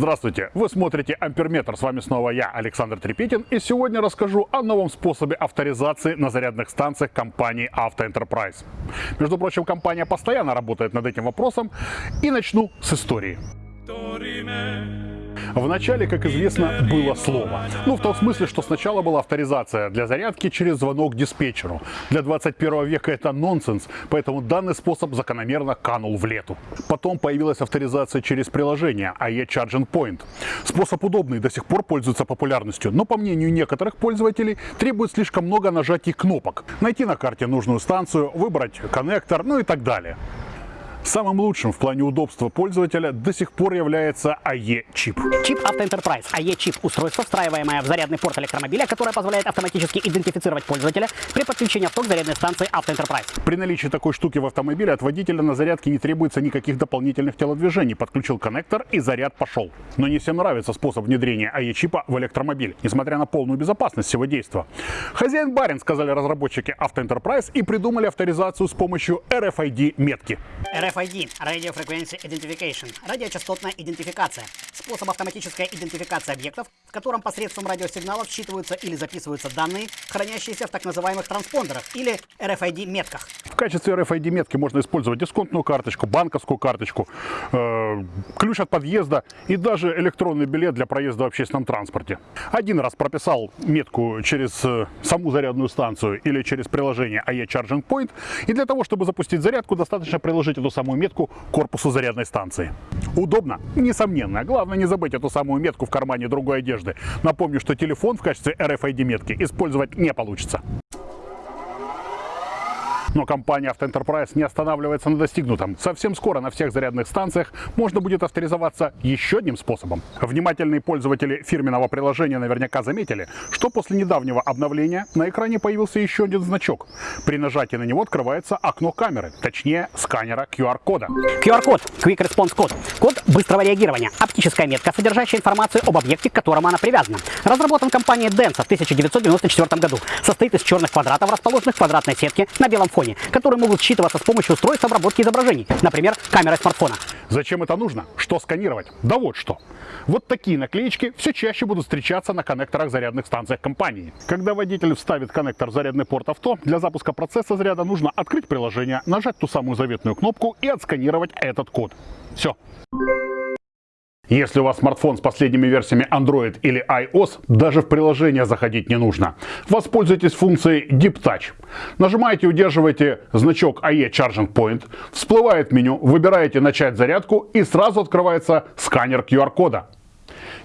Здравствуйте! Вы смотрите Амперметр. С вами снова я, Александр Трепетин. И сегодня расскажу о новом способе авторизации на зарядных станциях компании Auto. Между прочим, компания постоянно работает над этим вопросом. И начну с истории. В начале, как известно, было слово. Ну, в том смысле, что сначала была авторизация для зарядки через звонок диспетчеру. Для 21 века это нонсенс, поэтому данный способ закономерно канул в лету. Потом появилась авторизация через приложение AE Charging Point. Способ удобный, до сих пор пользуется популярностью, но по мнению некоторых пользователей требует слишком много нажатий кнопок. Найти на карте нужную станцию, выбрать коннектор, ну и так далее. Самым лучшим в плане удобства пользователя до сих пор является AE-чип. Чип Auto Enterprise AE-чип – устройство, встраиваемое в зарядный порт электромобиля, которое позволяет автоматически идентифицировать пользователя при подключении авто к зарядной станции Auto Enterprise. При наличии такой штуки в автомобиле от водителя на зарядке не требуется никаких дополнительных телодвижений. Подключил коннектор и заряд пошел. Но не всем нравится способ внедрения AE-чипа в электромобиль, несмотря на полную безопасность всего действия. Хозяин барин, сказали разработчики Auto Enterprise, и придумали авторизацию с помощью RFID-метки. RFID – Radio Frequency Identification – радиочастотная идентификация. Способ автоматической идентификации объектов, в котором посредством радиосигналов считываются или записываются данные, хранящиеся в так называемых транспондерах или RFID-метках. В качестве RFID-метки можно использовать дисконтную карточку, банковскую карточку, э, ключ от подъезда и даже электронный билет для проезда в общественном транспорте. Один раз прописал метку через э, саму зарядную станцию или через приложение AE Charging Point, и для того, чтобы запустить зарядку, достаточно приложить эту самую метку корпусу зарядной станции. Удобно? Несомненно. Главное не забыть эту самую метку в кармане другой одежды. Напомню, что телефон в качестве RFID-метки использовать не получится. Но компания Enterprise не останавливается на достигнутом. Совсем скоро на всех зарядных станциях можно будет авторизоваться еще одним способом. Внимательные пользователи фирменного приложения наверняка заметили, что после недавнего обновления на экране появился еще один значок. При нажатии на него открывается окно камеры, точнее сканера QR-кода. QR-код – Quick Response Code. Код быстрого реагирования. Оптическая метка, содержащая информацию об объекте, к которому она привязана. Разработан компанией Denso в 1994 году. Состоит из черных квадратов, расположенных в квадратной сетке на белом фоне фоне, которые могут считываться с помощью устройств обработки изображений, например, камеры смартфона. Зачем это нужно? Что сканировать? Да вот что. Вот такие наклеечки все чаще будут встречаться на коннекторах зарядных станциях компании. Когда водитель вставит коннектор в зарядный порт авто, для запуска процесса заряда нужно открыть приложение, нажать ту самую заветную кнопку и отсканировать этот код. Все. Если у вас смартфон с последними версиями Android или iOS, даже в приложение заходить не нужно. Воспользуйтесь функцией Deep Touch. Нажимаете и удерживаете значок AE Charging Point, всплывает меню, выбираете «Начать зарядку» и сразу открывается сканер QR-кода.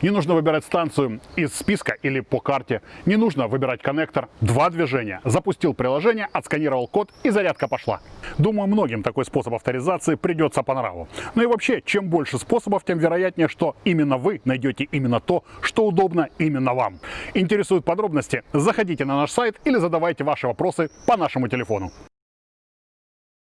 Не нужно выбирать станцию из списка или по карте. Не нужно выбирать коннектор. Два движения. Запустил приложение, отсканировал код и зарядка пошла. Думаю, многим такой способ авторизации придется по нраву. Ну и вообще, чем больше способов, тем вероятнее, что именно вы найдете именно то, что удобно именно вам. Интересуют подробности? Заходите на наш сайт или задавайте ваши вопросы по нашему телефону.